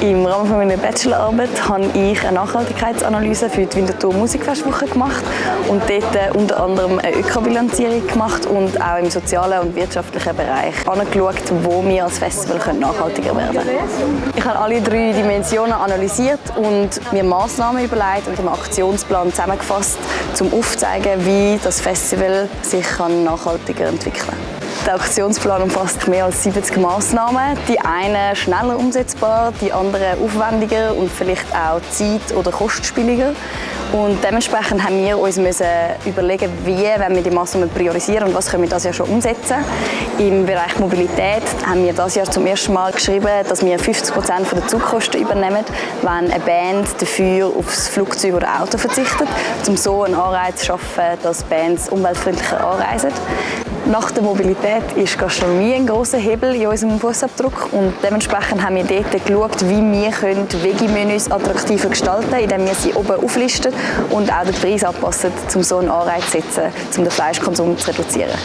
Im Rahmen meiner Bachelorarbeit habe ich eine Nachhaltigkeitsanalyse für die Winterthur Musikfestwoche gemacht und dort unter anderem eine Ökobilanzierung gemacht und auch im sozialen und wirtschaftlichen Bereich angeschaut, wo wir als Festival nachhaltiger werden können. Ich habe alle drei Dimensionen analysiert und mir Massnahmen überlegt und im Aktionsplan zusammengefasst, um aufzuzeigen, wie das Festival sich nachhaltiger entwickeln kann. Der Aktionsplan umfasst mehr als 70 Massnahmen. Die eine schneller umsetzbar, die andere aufwendiger und vielleicht auch zeit- oder kostspieliger. Und dementsprechend haben wir uns müssen überlegen, wie wenn wir die Massnahmen priorisieren und was können wir das Jahr schon umsetzen. Im Bereich Mobilität haben wir das Jahr zum ersten Mal geschrieben, dass wir 50 Prozent der Zugkosten übernehmen, wenn eine Band dafür aufs Flugzeug oder Auto verzichtet, um so einen Anreiz zu schaffen, dass Bands umweltfreundlicher anreisen. Nach der Mobilität ist Gastronomie ein großer Hebel in unserem Fußabdruck und dementsprechend haben wir dort geschaut, wie wir Veggie-Menüs attraktiver gestalten können, indem wir sie oben auflisten und auch den Preis anpassen, um so einen Anreiz zu setzen, um den Fleischkonsum zu reduzieren.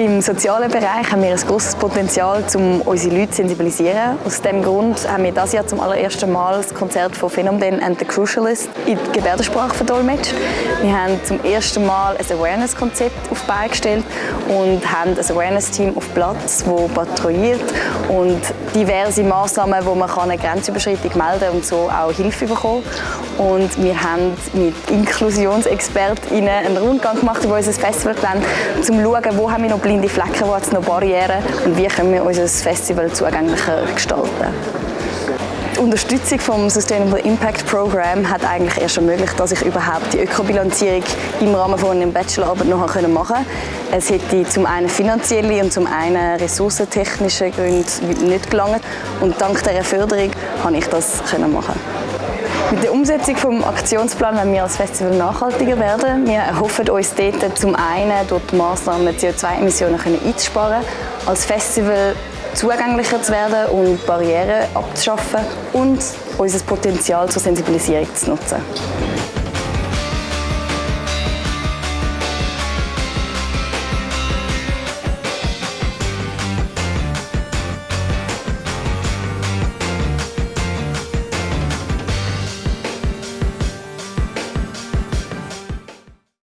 Im sozialen Bereich haben wir ein großes Potenzial, um unsere Leute zu sensibilisieren. Aus diesem Grund haben wir dieses Jahr zum allerersten Mal das Konzert von Phenomen and the Crucialist in die Gebärdensprache verdolmetscht. Wir haben zum ersten Mal ein Awareness-Konzept auf Beine gestellt und haben ein Awareness-Team auf Platz, das patrouilliert und diverse Massnahmen, wo man eine Grenzüberschreitung melden kann und so auch Hilfe bekommen. Und wir haben mit InklusionsexpertInnen einen Rundgang gemacht über unser Festivalgelände, um zu schauen, wo haben wir noch blinde Flecken, wo es noch Barrieren und wie können wir unser Festival zugänglicher gestalten. Die Unterstützung vom Sustainable Impact Program hat eigentlich erst ermöglicht, dass ich überhaupt die Ökobilanzierung im Rahmen von einem Bachelorarbeit noch machen konnte. Es hätte zum einen finanzielle und zum einen ressourcentechnische Gründe nicht gelangt und dank dieser Förderung konnte ich das machen. Mit der Umsetzung des Aktionsplan wollen wir als Festival nachhaltiger werden. Wir erhoffen uns dort zum einen durch die Massnahmen CO2-Emissionen einzusparen, als Festival zugänglicher zu werden und Barrieren abzuschaffen und unser Potenzial zur Sensibilisierung zu nutzen.